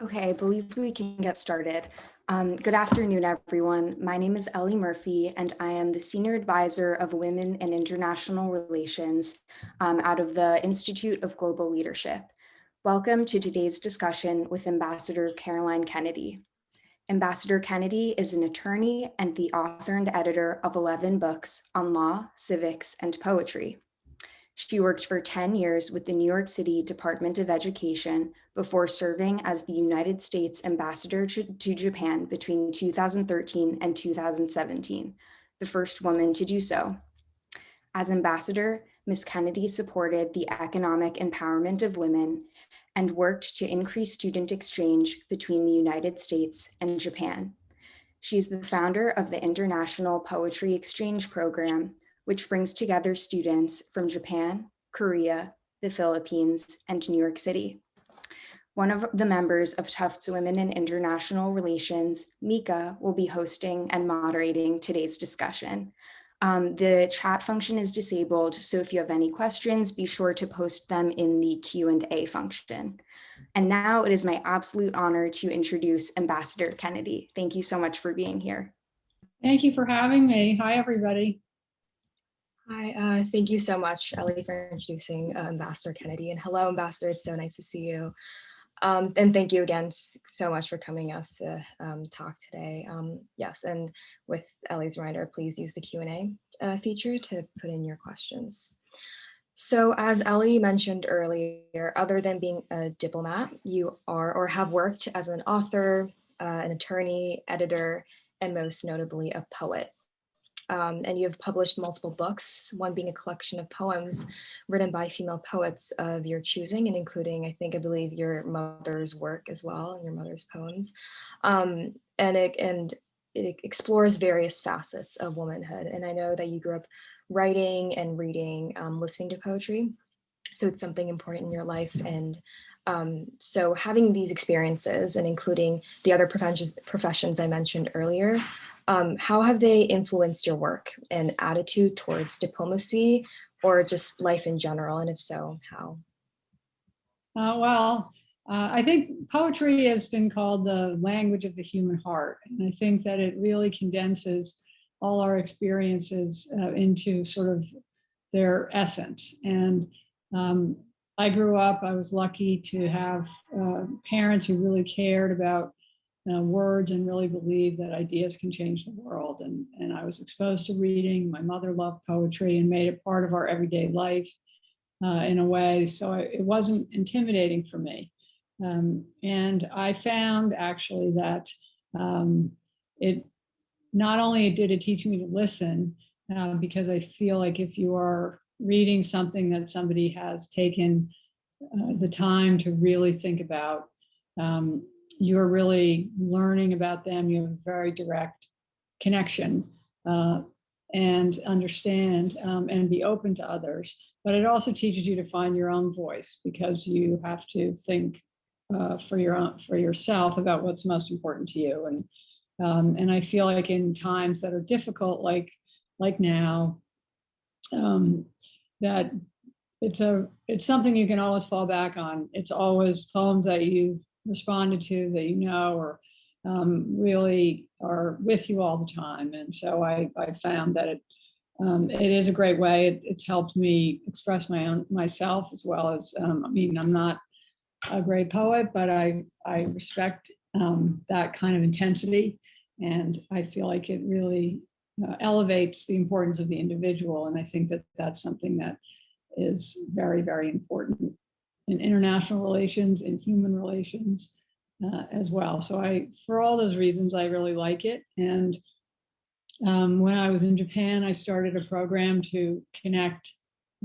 Okay, I believe we can get started. Um, good afternoon, everyone. My name is Ellie Murphy, and I am the Senior Advisor of Women and International Relations um, out of the Institute of Global Leadership. Welcome to today's discussion with Ambassador Caroline Kennedy. Ambassador Kennedy is an attorney and the author and editor of 11 books on law, civics, and poetry. She worked for 10 years with the New York City Department of Education before serving as the United States ambassador to, Japan between 2013 and 2017, the first woman to do so. As ambassador, Ms. Kennedy supported the economic empowerment of women and worked to increase student exchange between the United States and Japan. She's the founder of the International Poetry Exchange Program, which brings together students from Japan, Korea, the Philippines, and New York City. One of the members of Tufts Women in International Relations, Mika, will be hosting and moderating today's discussion. Um, the chat function is disabled, so if you have any questions, be sure to post them in the Q&A function. And now it is my absolute honor to introduce Ambassador Kennedy. Thank you so much for being here. Thank you for having me. Hi, everybody. Hi, uh, thank you so much, Ellie, for introducing uh, Ambassador Kennedy. And hello, Ambassador, it's so nice to see you. Um, and thank you again so much for coming us to um, talk today. Um, yes, and with Ellie's reminder, please use the Q&A uh, feature to put in your questions. So as Ellie mentioned earlier, other than being a diplomat, you are or have worked as an author, uh, an attorney, editor, and most notably a poet um, and you have published multiple books, one being a collection of poems written by female poets of your choosing and including, I think, I believe your mother's work as well, and your mother's poems. Um, and, it, and it explores various facets of womanhood. And I know that you grew up writing and reading, um, listening to poetry. So it's something important in your life. And um, so having these experiences and including the other professions, professions I mentioned earlier, um, how have they influenced your work and attitude towards diplomacy or just life in general? And if so, how? Uh, well, uh, I think poetry has been called the language of the human heart. And I think that it really condenses all our experiences uh, into sort of their essence. And um, I grew up, I was lucky to have uh, parents who really cared about uh, words and really believe that ideas can change the world. And, and I was exposed to reading. My mother loved poetry and made it part of our everyday life uh, in a way. So I, it wasn't intimidating for me. Um, and I found actually that um, it not only did it teach me to listen, uh, because I feel like if you are reading something that somebody has taken uh, the time to really think about, um, you're really learning about them. You have a very direct connection uh, and understand um, and be open to others. But it also teaches you to find your own voice because you have to think uh, for your own, for yourself about what's most important to you. And um, and I feel like in times that are difficult, like like now, um, that it's a it's something you can always fall back on. It's always poems that you've responded to that you know or um, really are with you all the time. And so I, I found that it, um, it is a great way. It, it's helped me express my own myself as well as, um, I mean, I'm not a great poet, but I, I respect um, that kind of intensity. And I feel like it really uh, elevates the importance of the individual. And I think that that's something that is very, very important in international relations and human relations uh, as well. So I, for all those reasons, I really like it. And um, when I was in Japan, I started a program to connect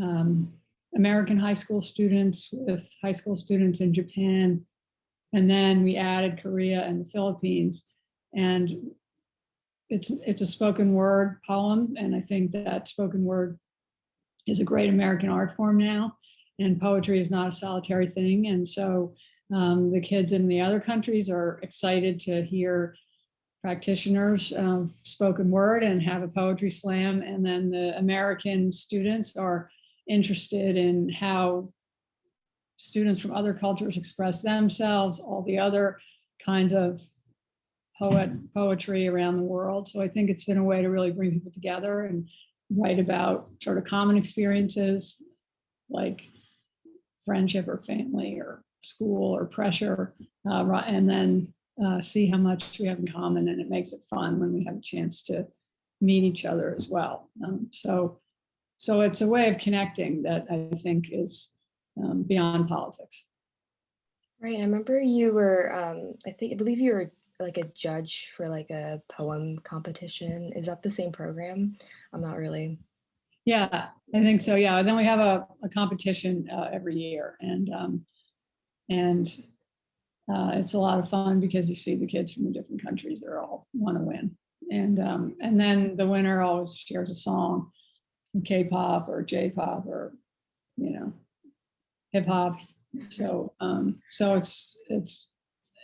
um, American high school students with high school students in Japan. And then we added Korea and the Philippines. And it's, it's a spoken word poem. And I think that spoken word is a great American art form now and poetry is not a solitary thing. And so um, the kids in the other countries are excited to hear practitioners of spoken word and have a poetry slam. And then the American students are interested in how students from other cultures express themselves, all the other kinds of poet, poetry around the world. So I think it's been a way to really bring people together and write about sort of common experiences like friendship or family or school or pressure, uh, and then uh, see how much we have in common. And it makes it fun when we have a chance to meet each other as well. Um, so, so it's a way of connecting that I think is um, beyond politics. Right. I remember you were, um, I think, I believe you were like a judge for like a poem competition. Is that the same program? I'm not really. Yeah, I think so. Yeah. And then we have a, a competition uh, every year and um, and uh, it's a lot of fun because you see the kids from the different countries. They're all want to win. And um, and then the winner always shares a song, K-pop or J-pop or you know, hip hop. So um, so it's it's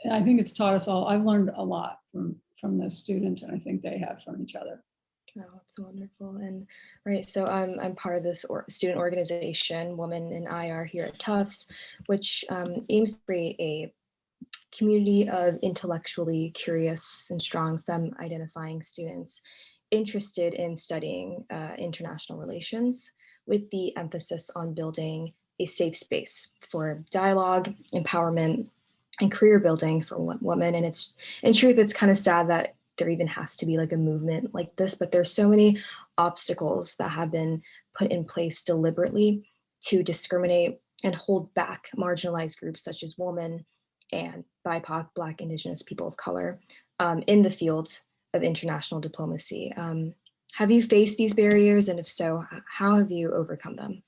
I think it's taught us all. I've learned a lot from from the students, and I think they have from each other. Oh, that's wonderful. And right, so I'm I'm part of this or, student organization, Women in IR here at Tufts, which um, aims to create a community of intellectually curious and strong femme identifying students interested in studying uh, international relations with the emphasis on building a safe space for dialogue, empowerment, and career building for women. And it's in truth, it's kind of sad that there even has to be like a movement like this, but there's so many obstacles that have been put in place deliberately to discriminate and hold back marginalized groups such as women and BIPOC, Black, Indigenous people of color um, in the field of international diplomacy. Um, have you faced these barriers? And if so, how have you overcome them?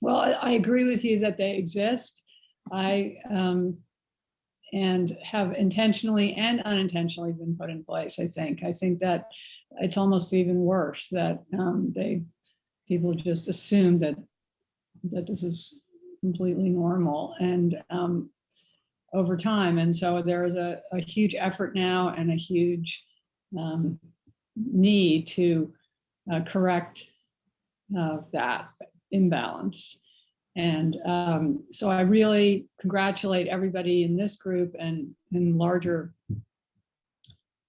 Well, I, agree with you that they exist. I um, and have intentionally and unintentionally been put in place. I think. I think that it's almost even worse that um, they people just assume that that this is completely normal and um, over time. And so there is a, a huge effort now and a huge um, need to uh, correct uh, that imbalance. And um, so I really congratulate everybody in this group and in larger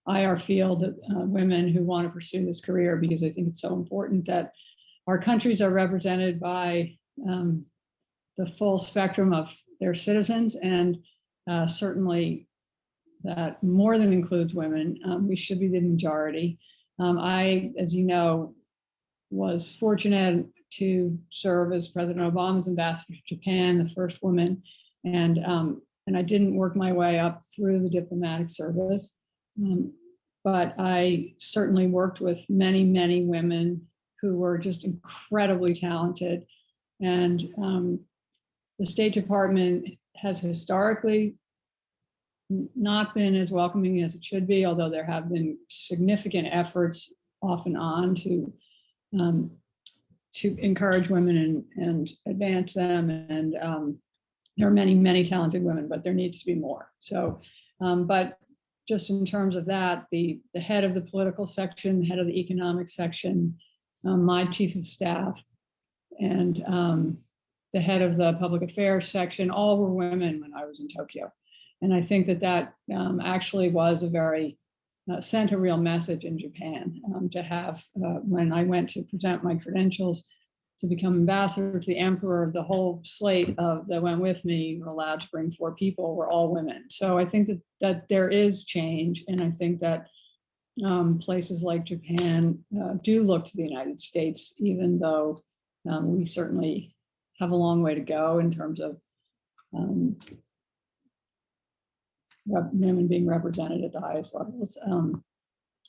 IR field, uh, women who want to pursue this career, because I think it's so important that our countries are represented by um, the full spectrum of their citizens and uh, certainly that more than includes women. Um, we should be the majority. Um, I, as you know, was fortunate to serve as President Obama's ambassador to Japan, the first woman, and um, and I didn't work my way up through the diplomatic service, um, but I certainly worked with many, many women who were just incredibly talented, and um, the State Department has historically not been as welcoming as it should be, although there have been significant efforts off and on to um, to encourage women and, and advance them. And um, there are many, many talented women, but there needs to be more. So, um, but just in terms of that, the, the head of the political section, the head of the economic section, um, my chief of staff, and um, the head of the public affairs section, all were women when I was in Tokyo. And I think that that um, actually was a very uh, sent a real message in Japan um, to have uh, when I went to present my credentials to become ambassador to the emperor, the whole slate of that went with me were allowed to bring four people were all women. So I think that that there is change, and I think that um, places like Japan uh, do look to the United States, even though um, we certainly have a long way to go in terms of um, women being represented at the highest levels. Um,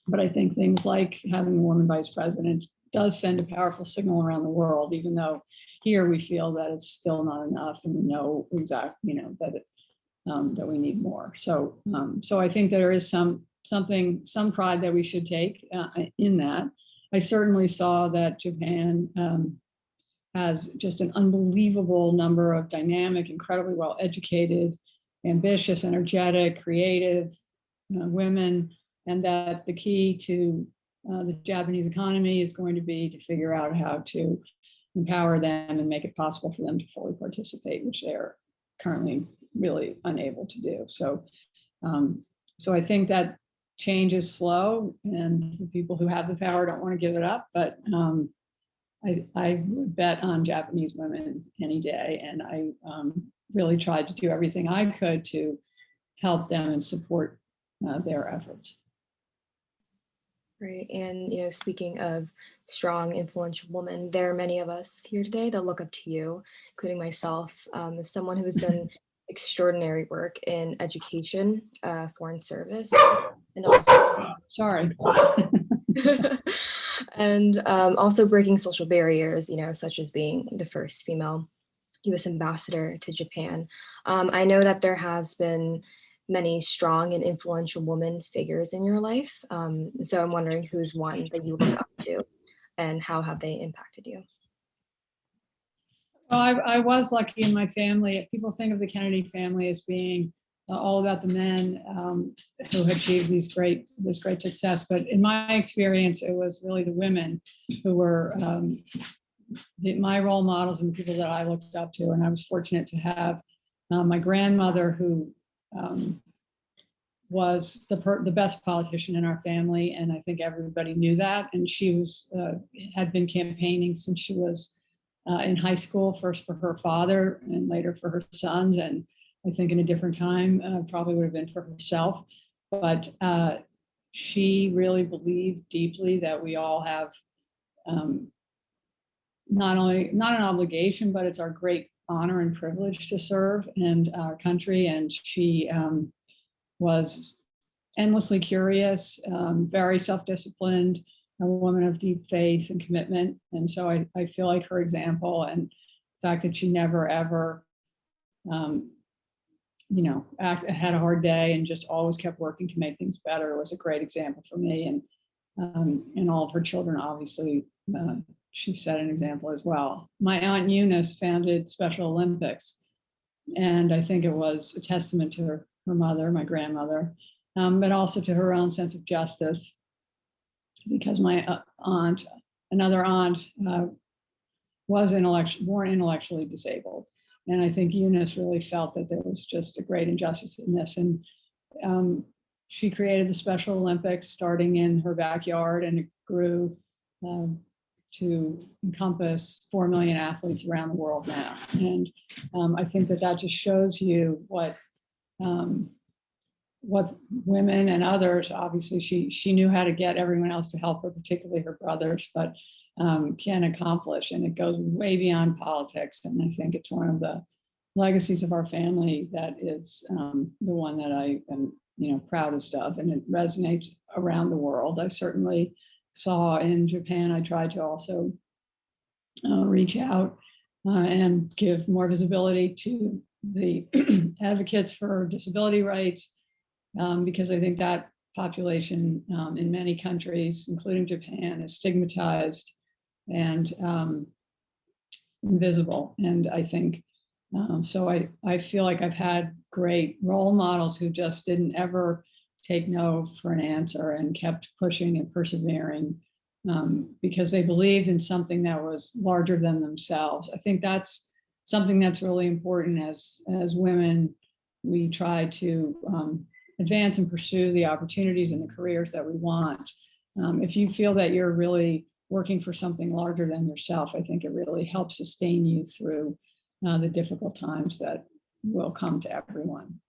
But I think things like having a woman vice president does send a powerful signal around the world, even though here we feel that it's still not enough and we know exactly, you know, that it, um, that we need more. So, um, so I think there is some, something, some pride that we should take uh, in that. I certainly saw that Japan um, has just an unbelievable number of dynamic, incredibly well-educated, ambitious, energetic, creative uh, women, and that the key to uh, the Japanese economy is going to be to figure out how to empower them and make it possible for them to fully participate, which they're currently really unable to do. So, um, so I think that change is slow and the people who have the power don't want to give it up, but um, I, I would bet on Japanese women any day. And I um, really tried to do everything I could to help them and support uh, their efforts. Right. And, you know, speaking of strong, influential women, there are many of us here today that look up to you, including myself, um, as someone who has done extraordinary work in education, uh, foreign service, and also Sorry. and um, also breaking social barriers, you know, such as being the first female U.S. ambassador to Japan. Um, I know that there has been many strong and influential woman figures in your life. Um, so I'm wondering who's one that you look up to and how have they impacted you? Well, I, I was lucky in my family. People think of the Kennedy family as being uh, all about the men um, who achieved these great, this great success. But in my experience, it was really the women who were um, the, my role models and the people that I looked up to. And I was fortunate to have uh, my grandmother who um, was the, the best politician in our family. And I think everybody knew that. And she was uh, had been campaigning since she was uh, in high school, first for her father and later for her sons. And I think in a different time, uh, probably would have been for herself. But uh, she really believed deeply that we all have um, not only not an obligation, but it's our great honor and privilege to serve and our country. And she um, was endlessly curious, um, very self-disciplined, a woman of deep faith and commitment. And so I, I feel like her example and the fact that she never ever, um, you know, act, had a hard day and just always kept working to make things better was a great example for me. And, um, and all of her children, obviously, uh, she set an example as well. My aunt Eunice founded Special Olympics. And I think it was a testament to her, her mother, my grandmother, um, but also to her own sense of justice because my uh, aunt, another aunt, uh, was intellectual, born intellectually disabled. And I think Eunice really felt that there was just a great injustice in this. And um, she created the Special Olympics starting in her backyard and it grew um, to encompass 4 million athletes around the world now. And um, I think that that just shows you what um, what women and others, obviously she, she knew how to get everyone else to help her, particularly her brothers, but um, can accomplish. And it goes way beyond politics. And I think it's one of the legacies of our family that is um, the one that I am, you know, proudest of. And it resonates around the world. I certainly saw in Japan, I tried to also uh, reach out uh, and give more visibility to the advocates for disability rights, um, because I think that population um, in many countries, including Japan, is stigmatized and um, invisible. And I think, um, so I, I feel like I've had great role models who just didn't ever take no for an answer and kept pushing and persevering um, because they believed in something that was larger than themselves. I think that's something that's really important as, as women, we try to um, advance and pursue the opportunities and the careers that we want. Um, if you feel that you're really working for something larger than yourself, I think it really helps sustain you through uh, the difficult times that will come to everyone.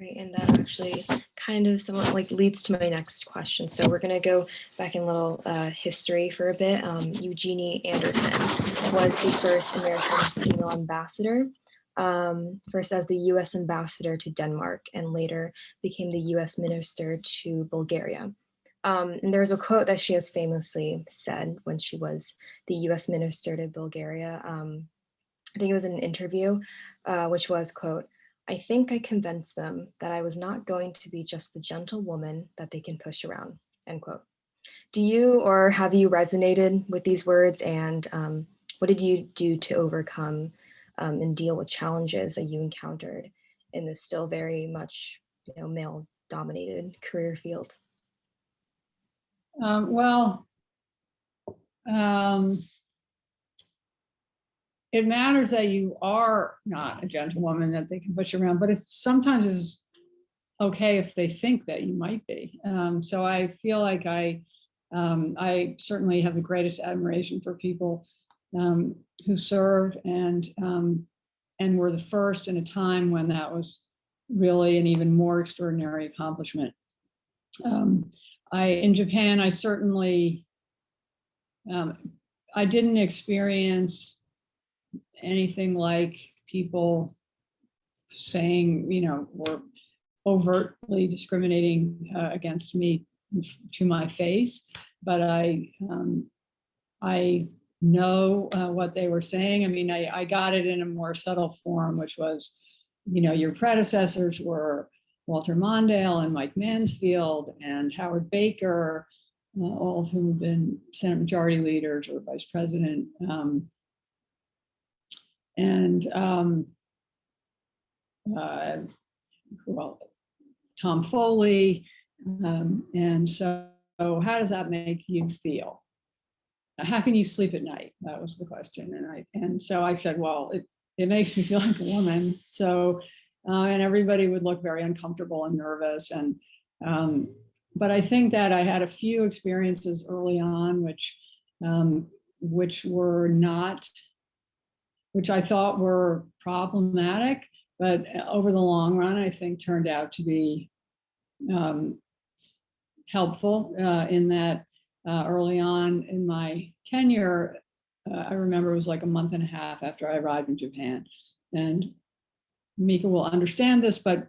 Right, and that actually kind of somewhat like leads to my next question. So we're going to go back in a little uh, history for a bit. Um, Eugenie Anderson was the first American female ambassador um, first as the US ambassador to Denmark and later became the US minister to Bulgaria. Um, and there's a quote that she has famously said when she was the US minister to Bulgaria. Um, I think it was in an interview, uh, which was, quote, I think I convinced them that I was not going to be just a gentle woman that they can push around, end quote. Do you or have you resonated with these words and um, what did you do to overcome um, and deal with challenges that you encountered in this still very much you know male dominated career field Um, well, um, it matters that you are not a gentlewoman, that they can push you around, but it sometimes is okay if they think that you might be. Um, so I feel like I, um, I certainly have the greatest admiration for people um, who served and, um, and were the first in a time when that was really an even more extraordinary accomplishment. Um, I, in Japan, I certainly, um, I didn't experience anything like people saying, you know, or overtly discriminating uh, against me to my face, but I, um, I know uh, what they were saying. I mean, I, I got it in a more subtle form, which was, you know, your predecessors were Walter Mondale and Mike Mansfield and Howard Baker, uh, all of whom have been Senate Majority Leaders or Vice President. Um, and um, uh, well, Tom Foley. Um, and so how does that make you feel? How can you sleep at night? That was the question. And I and so I said, well, it, it makes me feel like a woman. So, uh, and everybody would look very uncomfortable and nervous. And, um, but I think that I had a few experiences early on, which, um, which were not, which I thought were problematic, but over the long run, I think turned out to be um, helpful uh, in that uh, early on in my tenure, uh, I remember it was like a month and a half after I arrived in Japan. And Mika will understand this, but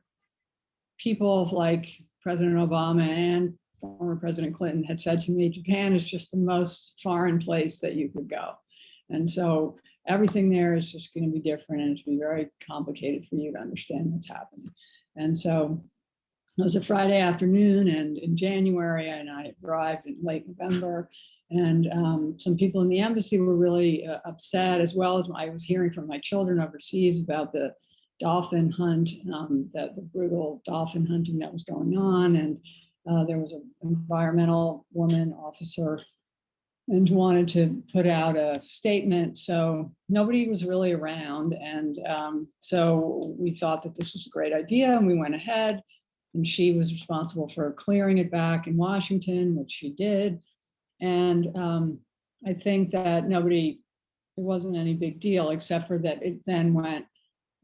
people like President Obama and former President Clinton had said to me, Japan is just the most foreign place that you could go. And so everything there is just going to be different and it's going to be very complicated for you to understand what's happening. And so it was a Friday afternoon and in January and I arrived in late November and um, some people in the embassy were really uh, upset as well as I was hearing from my children overseas about the dolphin hunt, um, the, the brutal dolphin hunting that was going on. And uh, there was an environmental woman officer and wanted to put out a statement. So nobody was really around. And um, so we thought that this was a great idea and we went ahead and she was responsible for clearing it back in Washington, which she did. And um, I think that nobody, it wasn't any big deal, except for that it then went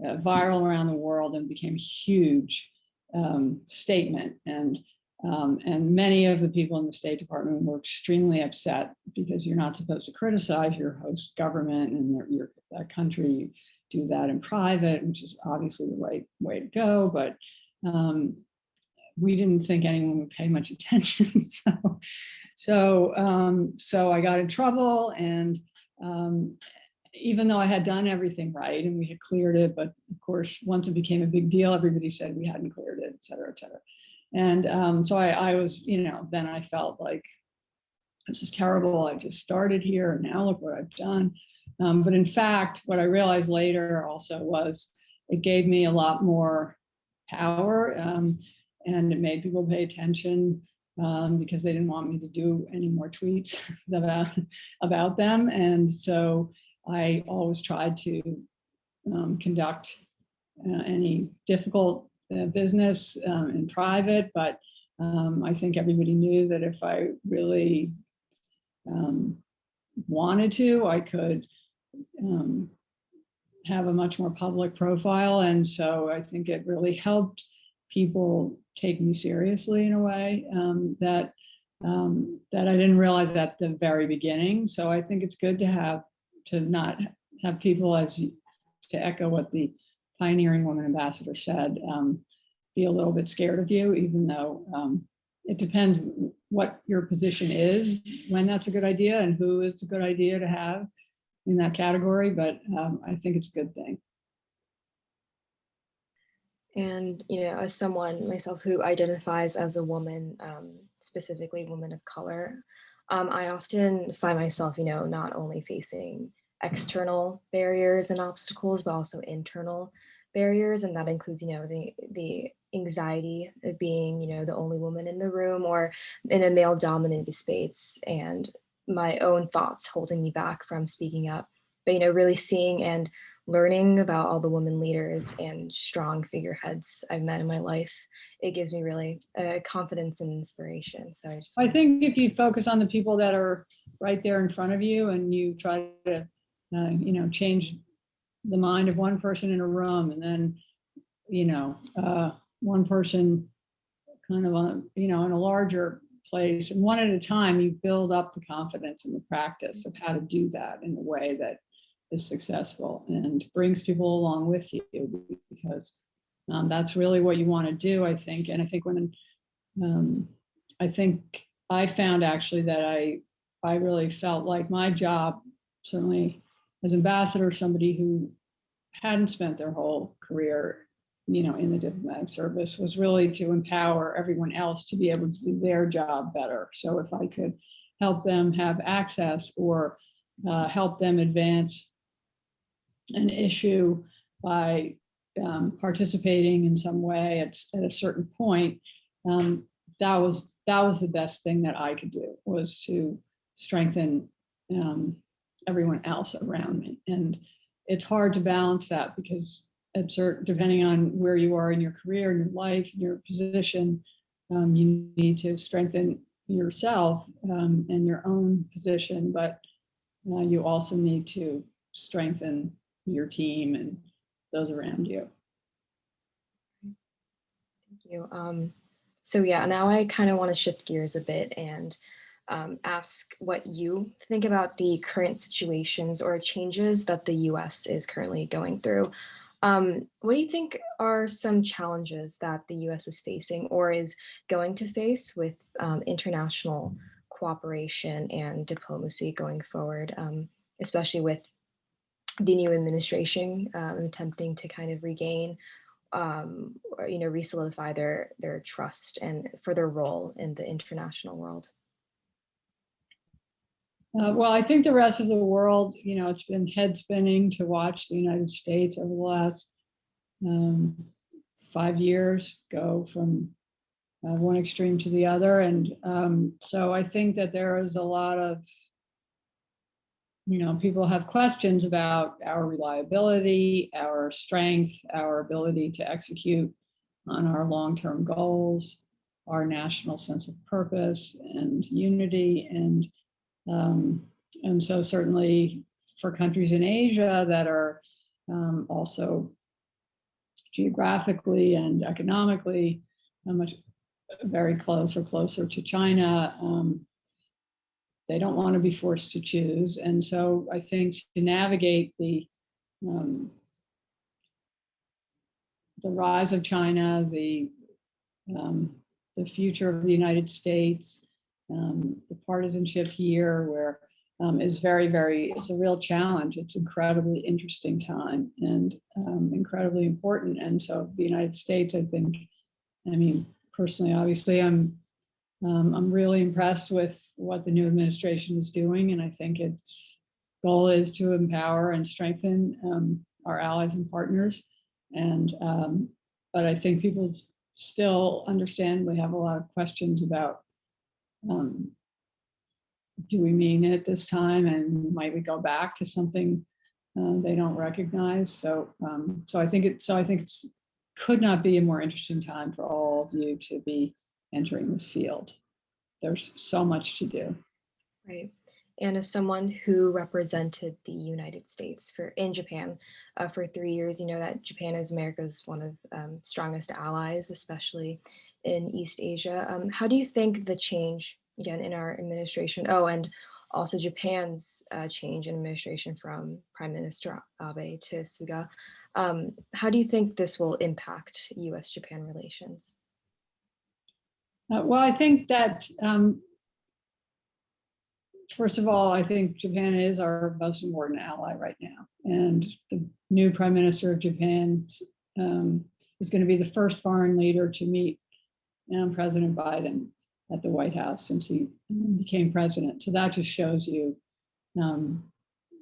uh, viral around the world and became a huge um, statement. And um, and many of the people in the State Department were extremely upset because you're not supposed to criticize your host government and your, your country. You do that in private, which is obviously the right way to go. But um, we didn't think anyone would pay much attention. so, so, um, so I got in trouble and um, even though I had done everything right and we had cleared it, but of course, once it became a big deal, everybody said we hadn't cleared it, et cetera, et cetera. And um, so I, I was, you know, then I felt like this is terrible. I just started here and now look what I've done. Um, but in fact, what I realized later also was it gave me a lot more power. Um, and it made people pay attention um, because they didn't want me to do any more tweets about, about them. And so I always tried to um, conduct uh, any difficult business um, in private, but um, I think everybody knew that if I really um, wanted to, I could um, have a much more public profile. And so I think it really helped people take me seriously in a way um, that um, that I didn't realize at the very beginning. So I think it's good to have to not have people as to echo what the pioneering woman ambassador said, um, be a little bit scared of you, even though um, it depends what your position is, when that's a good idea and who is a good idea to have in that category. But um, I think it's a good thing. And, you know, as someone myself who identifies as a woman, um, specifically woman of color, um, I often find myself, you know, not only facing external barriers and obstacles, but also internal barriers. And that includes, you know, the, the anxiety of being, you know, the only woman in the room or in a male dominated space and my own thoughts holding me back from speaking up but you know, really seeing and learning about all the women leaders and strong figureheads I've met in my life, it gives me really uh, confidence and inspiration. So I just I think if you focus on the people that are right there in front of you and you try to, uh, you know, change the mind of one person in a room and then, you know, uh, one person kind of on, you know, in a larger place and one at a time, you build up the confidence and the practice of how to do that in a way that is successful and brings people along with you because um, that's really what you want to do, I think. And I think when, um, I think I found actually that I, I really felt like my job, certainly as ambassador, somebody who hadn't spent their whole career, you know, in the diplomatic service was really to empower everyone else to be able to do their job better. So if I could help them have access or uh, help them advance an issue by um, participating in some way at, at a certain point, um, that was that was the best thing that I could do was to strengthen um, everyone else around me. And it's hard to balance that because certain, depending on where you are in your career, in your life, in your position, um, you need to strengthen yourself um, and your own position, but uh, you also need to strengthen your team and those around you. Thank you. Um, so yeah, now I kind of want to shift gears a bit and um, ask what you think about the current situations or changes that the US is currently going through. Um, what do you think are some challenges that the US is facing or is going to face with um, international cooperation and diplomacy going forward, um, especially with the new administration um, attempting to kind of regain um, or, you know, re-solidify their, their trust and for their role in the international world? Uh, well, I think the rest of the world, you know, it's been head spinning to watch the United States over the last um, five years go from uh, one extreme to the other. And um, so I think that there is a lot of, you know, people have questions about our reliability, our strength, our ability to execute on our long-term goals, our national sense of purpose and unity. And um, and so certainly for countries in Asia that are um, also geographically and economically much very close or closer to China, um, they don't want to be forced to choose. And so I think to navigate the um, the rise of China, the um, the future of the United States, um, the partisanship here where um, is very, very, it's a real challenge. It's incredibly interesting time and um, incredibly important. And so the United States, I think, I mean, personally, obviously, I'm um, I'm really impressed with what the new administration is doing. And I think its goal is to empower and strengthen um, our allies and partners. And um, but I think people still understandably have a lot of questions about um, do we mean it this time? And might we go back to something uh, they don't recognize? So um, so I think it so I think it's could not be a more interesting time for all of you to be entering this field. There's so much to do. Right. And as someone who represented the United States for in Japan uh, for three years, you know that Japan is America's one of um, strongest allies, especially in East Asia. Um, how do you think the change, again, in our administration, oh, and also Japan's uh, change in administration from Prime Minister Abe to Suga, um, how do you think this will impact US-Japan relations? Uh, well, I think that, um, first of all, I think Japan is our most important ally right now. And the new Prime Minister of Japan um, is going to be the first foreign leader to meet and President Biden at the White House since he became president. So that just shows you um,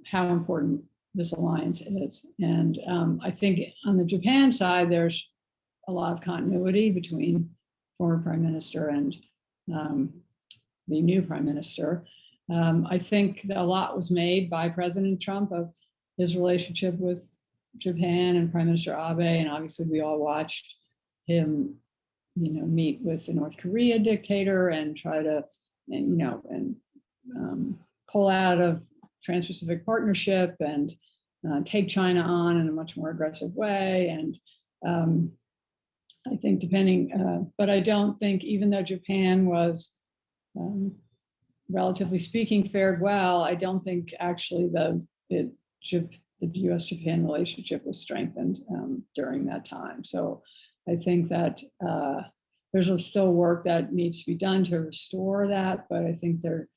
how important this alliance is. And um, I think on the Japan side, there's a lot of continuity between former prime minister and um, the new prime minister. Um, I think a lot was made by President Trump of his relationship with Japan and Prime Minister Abe, and obviously we all watched him, you know, meet with the North Korea dictator and try to, and, you know, and um, pull out of Trans-Pacific Partnership and uh, take China on in a much more aggressive way. And um, I think depending, uh, but I don't think even though Japan was um, relatively speaking fared well, I don't think actually the, it, the US-Japan relationship was strengthened um, during that time. So I think that uh, there's still work that needs to be done to restore that, but I think the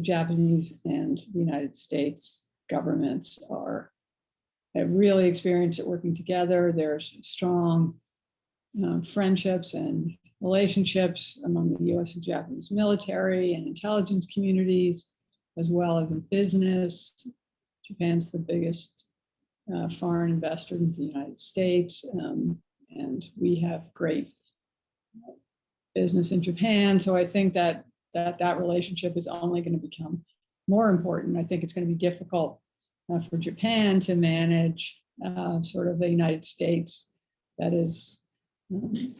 Japanese and the United States governments are really experienced it working together. There's strong um, friendships and relationships among the US and Japanese military and intelligence communities, as well as in business. Japan's the biggest uh, foreign investor in the United States, um, and we have great business in Japan. So I think that that, that relationship is only going to become more important. I think it's going to be difficult uh, for Japan to manage uh, sort of the United States that is um,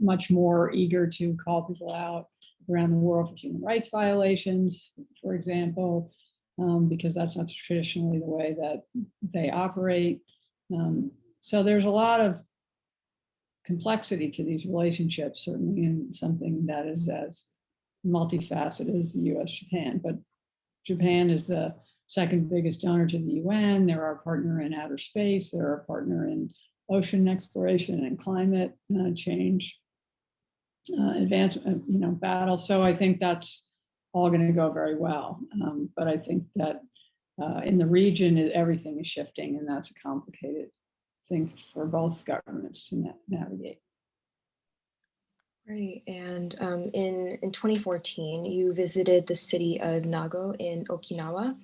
much more eager to call people out around the world for human rights violations, for example, um, because that's not traditionally the way that they operate. Um, so there's a lot of complexity to these relationships, certainly in something that is as multifaceted as the US-Japan, but Japan is the second biggest donor to the UN. They're our partner in outer space. They're our partner in ocean exploration and climate uh, change uh, advancement, you know, battle. So I think that's all going to go very well. Um, but I think that uh, in the region, is everything is shifting, and that's a complicated thing for both governments to na navigate. Right, and um, in, in 2014, you visited the city of Nago in Okinawa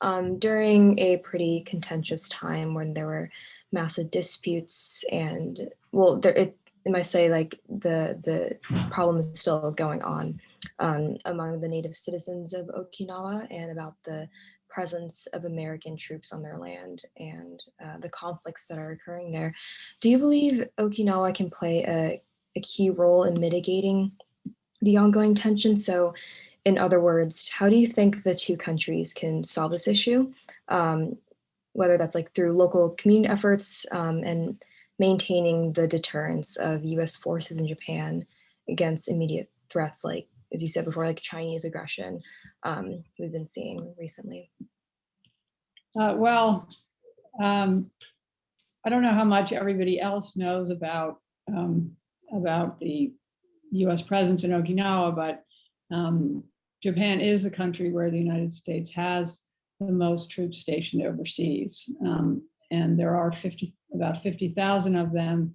um, during a pretty contentious time when there were massive disputes and, well, there, it, it might say like the, the problem is still going on um, among the native citizens of Okinawa and about the presence of American troops on their land and uh, the conflicts that are occurring there. Do you believe Okinawa can play a a key role in mitigating the ongoing tension. So in other words, how do you think the two countries can solve this issue? Um, whether that's like through local community efforts um, and maintaining the deterrence of US forces in Japan against immediate threats like, as you said before, like Chinese aggression um, we've been seeing recently. Uh, well, um, I don't know how much everybody else knows about um, about the US presence in Okinawa, but um, Japan is a country where the United States has the most troops stationed overseas. Um, and there are 50, about 50,000 of them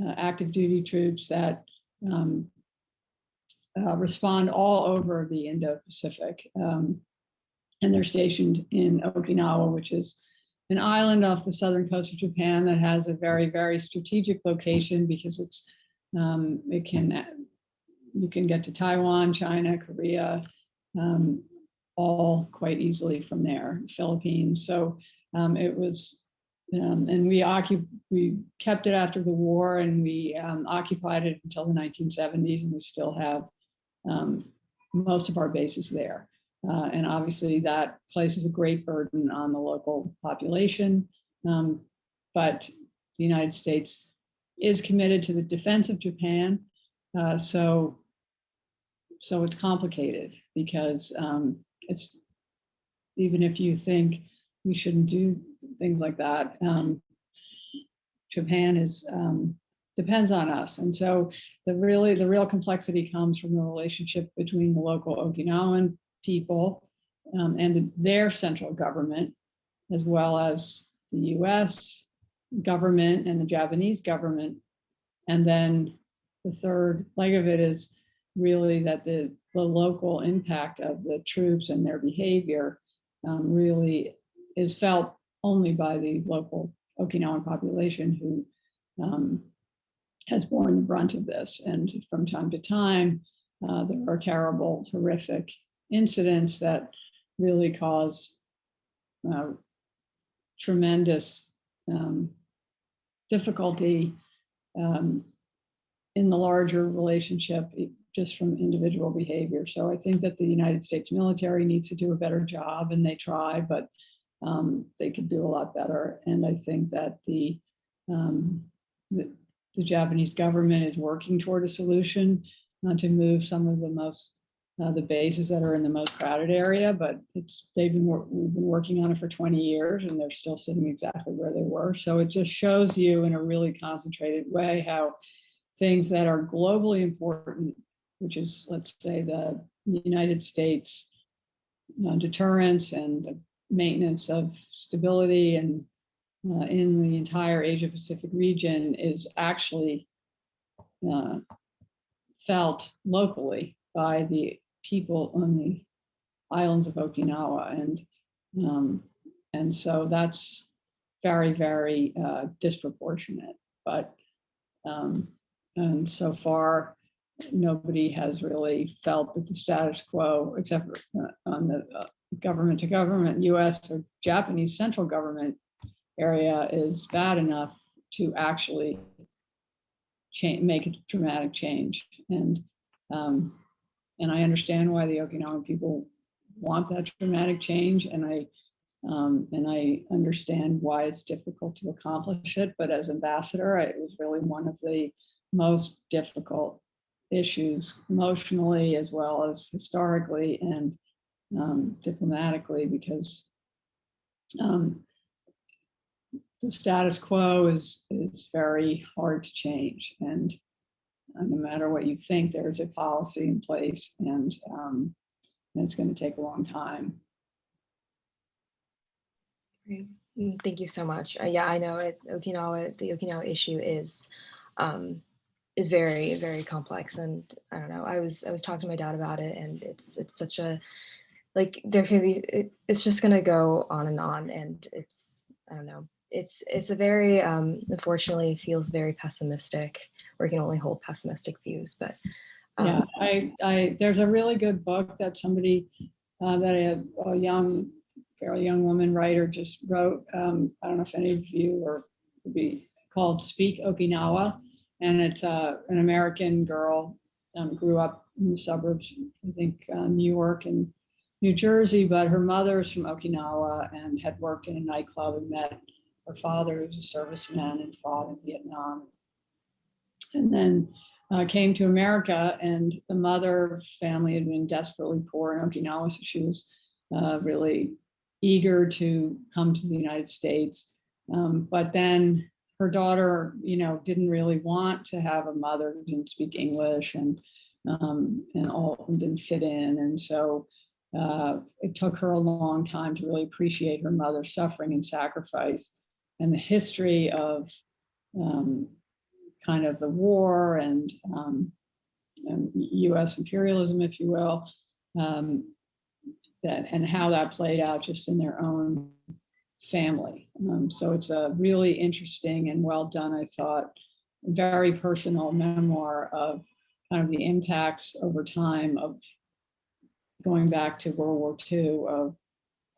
uh, active duty troops that um, uh, respond all over the Indo-Pacific. Um, and they're stationed in Okinawa, which is an island off the southern coast of Japan that has a very, very strategic location because it's um, it can, you can get to Taiwan, China, Korea, um, all quite easily from there, Philippines. So um, it was, um, and we we kept it after the war and we um, occupied it until the 1970s and we still have um, most of our bases there. Uh, and obviously that places a great burden on the local population. but the United States is committed to the defense of Japan. Uh, so, so it's complicated because um, it's even if you think we shouldn't do things like that, um, Japan is um, depends on us. And so the really the real complexity comes from the relationship between the local Okinawan people um, and the, their central government, as well as the US, government and the Japanese government. And then the third leg of it is really that the, the local impact of the troops and their behavior um, really is felt only by the local Okinawan population who um, has borne the brunt of this. And from time to time, uh, there are terrible, horrific incidents that really cause uh, tremendous um, difficulty um, in the larger relationship e- just from individual behavior. So I think that the United States military needs to do a better job and they try, but um, they could do a lot better. And I think that the, um, the, the Japanese government is working toward a solution uh, to move some of the most uh, the bases that are in the most crowded area, but it's they've been we've been working on it for 20 years and they're still sitting exactly where they were. So it just shows you in a really concentrated way how things that are globally important, which is let's say the United States uh, deterrence and the maintenance of stability and uh, in the entire Asia Pacific region is actually uh, felt locally by the people on the islands of Okinawa. And, um, and so that's very, very uh, disproportionate. But, um, and so far, nobody has really felt that the status quo, except uh, on the uh, government to government, US or Japanese central government area is bad enough to actually change, make a dramatic change. And, um, and I understand why the Okinawan people want that dramatic change and I, um, and I understand why it's difficult to accomplish it, but as ambassador, it was really one of the most difficult issues emotionally as well as historically and um, diplomatically because um, the status quo is is very hard to change and uh, no matter what you think there's a policy in place and um, and it's going to take a long time Great. Mm, Thank you so much. Uh, yeah, I know it. Okinawa, the Okinawa issue is um, is very very complex, and I don't know. I was I was talking to my dad about it, and it's it's such a like there can be it, it's just gonna go on and on, and it's I don't know. It's it's a very um, unfortunately it feels very pessimistic. We can only hold pessimistic views, but um, yeah i i there's a really good book that somebody uh, that a, a young fairly young woman writer just wrote um, i don't know if any of you are would be called speak okinawa and it's uh, an american girl um, grew up in the suburbs i think uh, new york and new jersey but her mother's from okinawa and had worked in a nightclub and met her father who's a serviceman and fought in vietnam. And then uh, came to America and the mother's family had been desperately poor in Okinawa, so she was uh, really eager to come to the United States. Um, but then her daughter, you know, didn't really want to have a mother who didn't speak English and um, and all didn't fit in, and so uh, it took her a long time to really appreciate her mother's suffering and sacrifice and the history of um, kind of the war and, um, and U.S. imperialism, if you will, um, that and how that played out just in their own family. Um, so it's a really interesting and well done, I thought, very personal memoir of kind of the impacts over time of going back to World War II of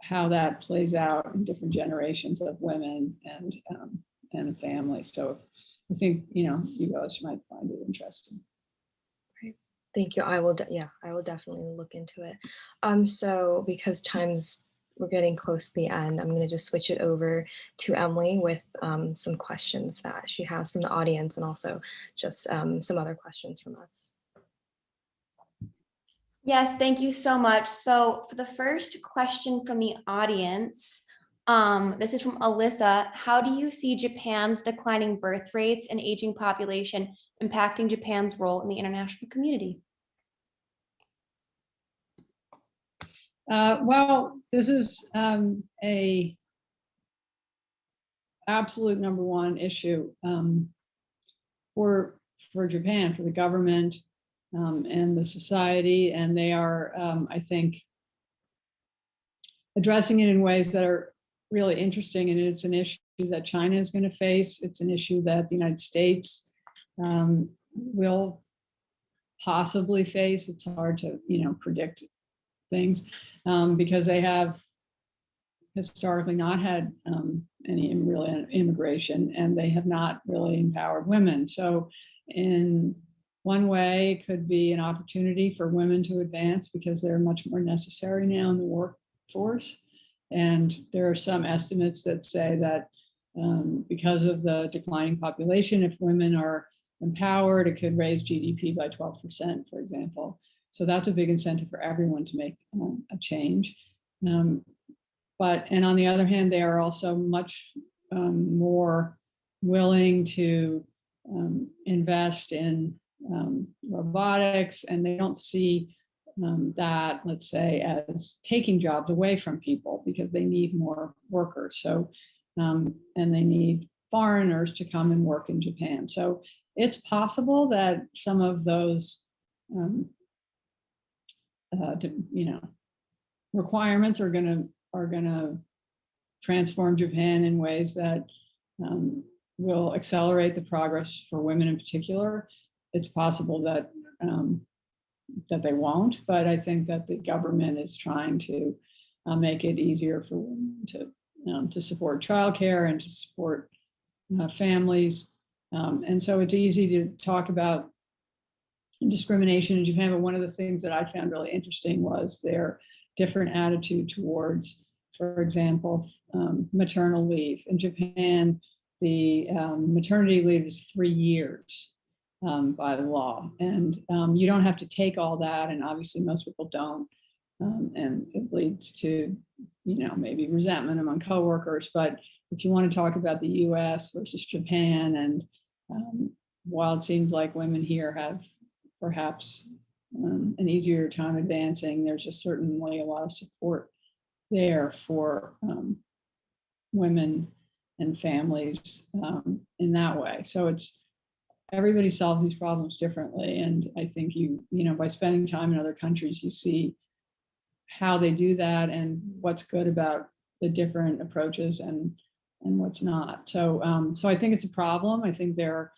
how that plays out in different generations of women and um, and family. So I think, you know, you guys might find it interesting. Right. Thank you. I will, yeah, I will definitely look into it. Um, so because time's, we're getting close to the end, I'm gonna just switch it over to Emily with um, some questions that she has from the audience and also just um, some other questions from us. Yes, thank you so much. So for the first question from the audience, um, this is from Alyssa. How do you see Japan's declining birth rates and aging population impacting Japan's role in the international community? Uh, well, this is um, a absolute number one issue um, for for Japan, for the government um, and the society, and they are, um, I think, addressing it in ways that are really interesting. And it's an issue that China is going to face. It's an issue that the United States um, will possibly face. It's hard to, you know, predict things um, because they have historically not had um, any real immigration and they have not really empowered women. So in one way, could be an opportunity for women to advance because they're much more necessary now in the workforce. And there are some estimates that say that um, because of the declining population, if women are empowered, it could raise GDP by 12%, for example. So that's a big incentive for everyone to make um, a change. Um, but, and on the other hand, they are also much um, more willing to um, invest in um, robotics and they don't see um, that, let's say, as taking jobs away from people because they need more workers. So, um, and they need foreigners to come and work in Japan. So it's possible that some of those, um, uh, you know, requirements are gonna, are gonna transform Japan in ways that um, will accelerate the progress for women in particular. It's possible that um, that they won't, but I think that the government is trying to uh, make it easier for women to um, to support childcare and to support uh, families. Um, and so it's easy to talk about discrimination in Japan, but one of the things that I found really interesting was their different attitude towards, for example, um, maternal leave. In Japan, the um, maternity leave is three years um, by the law. And um, you don't have to take all that. And obviously most people don't. Um, and it leads to, you know, maybe resentment among coworkers. But if you want to talk about the US versus Japan, and um, while it seems like women here have perhaps um, an easier time advancing, there's just certainly a lot of support there for um, women and families in that way. So it's everybody solves these problems differently. And I think you, you know, by spending time in other countries, you see how they do that and what's good about the different approaches and and what's not. So um, so I think it's a problem. I think they're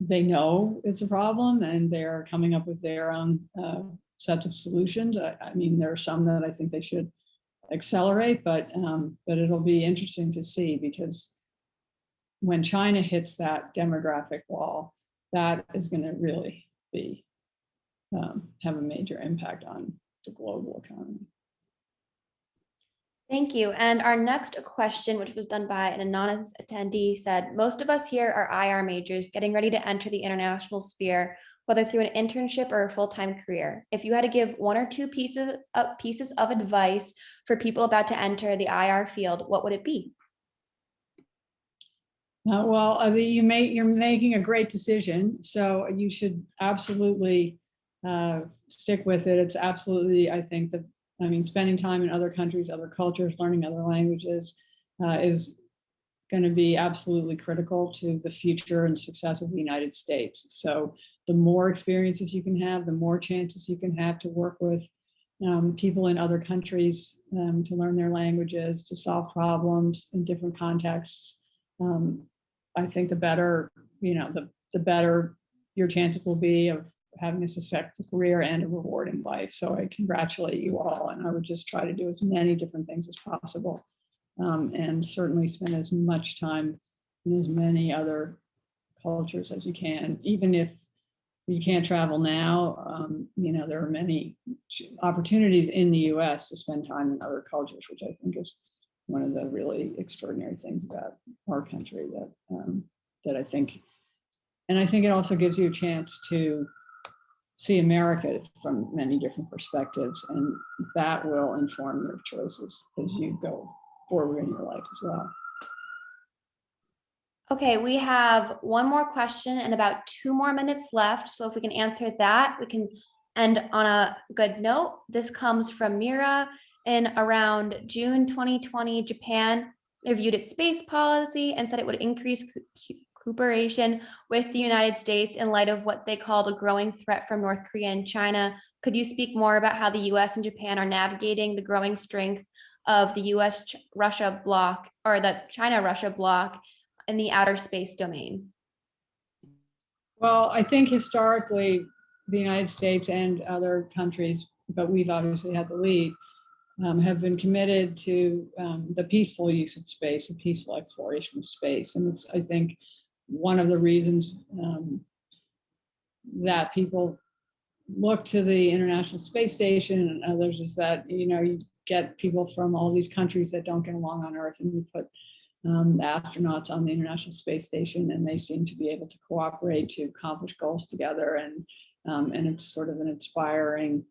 they know it's a problem and they're coming up with their own uh, sets of solutions. I, I mean, there are some that I think they should accelerate, but um, but it'll be interesting to see because when China hits that demographic wall, that is going to really be um, have a major impact on the global economy. Thank you. And our next question, which was done by an anonymous attendee, said, most of us here are IR majors getting ready to enter the international sphere, whether through an internship or a full-time career. If you had to give one or two pieces of, pieces of advice for people about to enter the IR field, what would it be? Uh, well, mean, you may, you're making a great decision, so you should absolutely uh, stick with it. It's absolutely, I think that, I mean, spending time in other countries, other cultures, learning other languages uh, is going to be absolutely critical to the future and success of the United States. So the more experiences you can have, the more chances you can have to work with um, people in other countries um, to learn their languages, to solve problems in different contexts. Um, I think the better, you know, the, the better your chances will be of having a successful career and a rewarding life. So I congratulate you all. And I would just try to do as many different things as possible. Um, and certainly spend as much time in as many other cultures as you can, even if you can't travel now, um, you know, there are many opportunities in the US to spend time in other cultures, which I think is one of the really extraordinary things about our country that um, that I think, and I think it also gives you a chance to see America from many different perspectives, and that will inform your choices as you go forward in your life as well. Okay, we have one more question and about two more minutes left. So if we can answer that, we can end on a good note. This comes from Mira. In around June 2020, Japan reviewed its space policy and said it would increase cooperation with the United States in light of what they called a growing threat from North Korea and China. Could you speak more about how the US and Japan are navigating the growing strength of the US Russia bloc or the China Russia bloc in the outer space domain? Well, I think historically, the United States and other countries, but we've obviously had the lead, um, have been committed to um, the peaceful use of space, the peaceful exploration of space. And it's, I think, one of the reasons um, that people look to the International Space Station and others is that, you know, you get people from all these countries that don't get along on Earth and you put um, astronauts on the International Space Station and they seem to be able to cooperate to accomplish goals together. And, um, and it's sort of an inspiring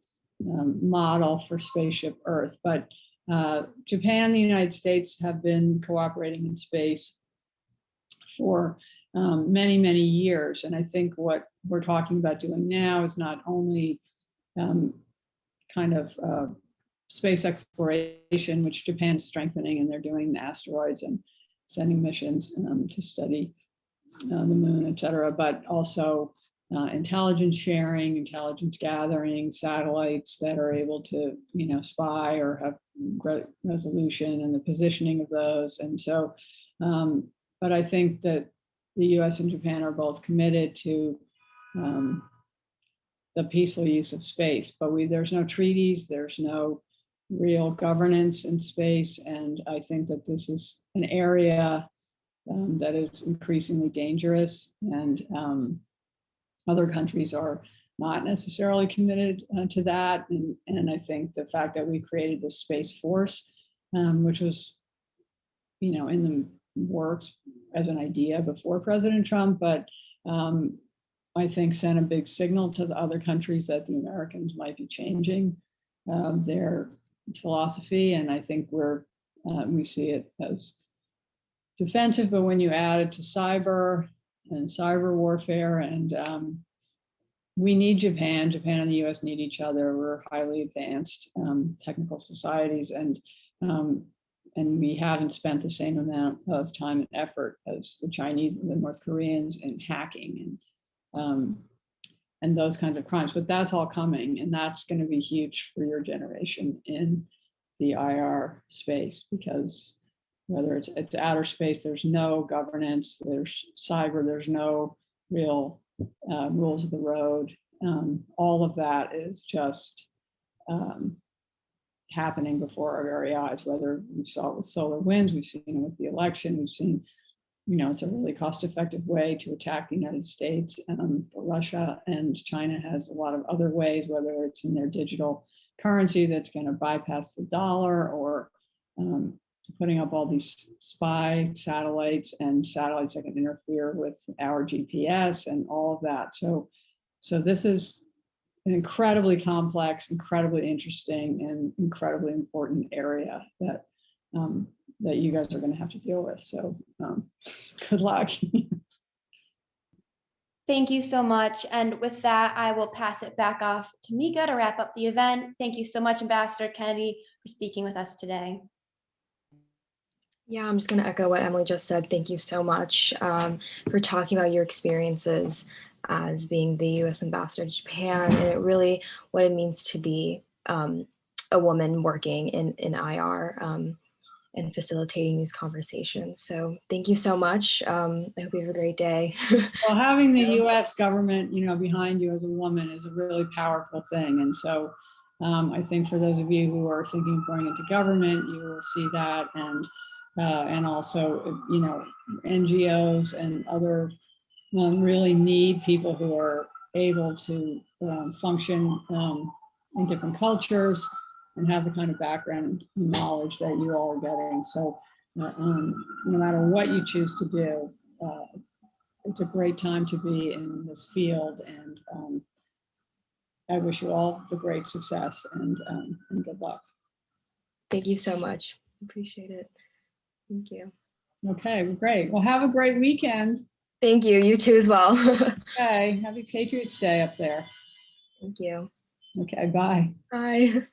um, model for spaceship Earth. But uh, Japan and the United States have been cooperating in space for um, many, many years. And I think what we're talking about doing now is not only um, kind of uh, space exploration, which Japan's strengthening and they're doing asteroids and sending missions um, to study uh, the moon, et cetera, but also uh, intelligence sharing, intelligence gathering, satellites that are able to, you know, spy or have re resolution and the positioning of those. And so, um, but I think that the US and Japan are both committed to um, the peaceful use of space, but we, there's no treaties, there's no real governance in space. And I think that this is an area um, that is increasingly dangerous and um, other countries are not necessarily committed uh, to that. And, and I think the fact that we created the Space Force, um, which was, you know, in the works as an idea before President Trump, but um, I think sent a big signal to the other countries that the Americans might be changing uh, their philosophy. And I think we're, uh, we see it as defensive, but when you add it to cyber and cyber warfare and um, we need Japan, Japan and the US need each other. We're highly advanced um, technical societies and um, and we haven't spent the same amount of time and effort as the Chinese and the North Koreans in hacking and um, and those kinds of crimes. But that's all coming, and that's going to be huge for your generation in the IR space because whether it's it's outer space, there's no governance, there's cyber, there's no real uh, rules of the road. Um, all of that is just um, happening before our very eyes, whether we saw it with SolarWinds, we've seen it with the election, we've seen, you know, it's a really cost effective way to attack the United States um, Russia and China has a lot of other ways, whether it's in their digital currency that's going to bypass the dollar or um, putting up all these spy satellites and satellites that can interfere with our GPS and all of that. So, so this is an incredibly complex, incredibly interesting, and incredibly important area that um, that you guys are going to have to deal with. So, um, good luck. Thank you so much. And with that, I will pass it back off to Mika to wrap up the event. Thank you so much, Ambassador Kennedy, for speaking with us today. Yeah, I'm just going to echo what Emily just said. Thank you so much um, for talking about your experiences as being the U.S. ambassador to Japan and it really what it means to be um, a woman working in, in IR um, and facilitating these conversations. So thank you so much. Um, I hope you have a great day. well, having the U.S. government, you know, behind you as a woman is a really powerful thing. And so um, I think for those of you who are thinking of going into government, you will see that and uh, and also, you know, NGOs and other um, really need people who are able to um, function um, in different cultures and have the kind of background knowledge that you all are getting. So uh, um, no matter what you choose to do, uh, it's a great time to be in this field and um, I wish you all the great success and, um, and good luck. Thank you so much. Appreciate it. Thank you. Okay, well, great. Well, have a great weekend. Thank you. You too as well. Okay, happy Patriots Day up there. Thank you. Okay, bye. Bye.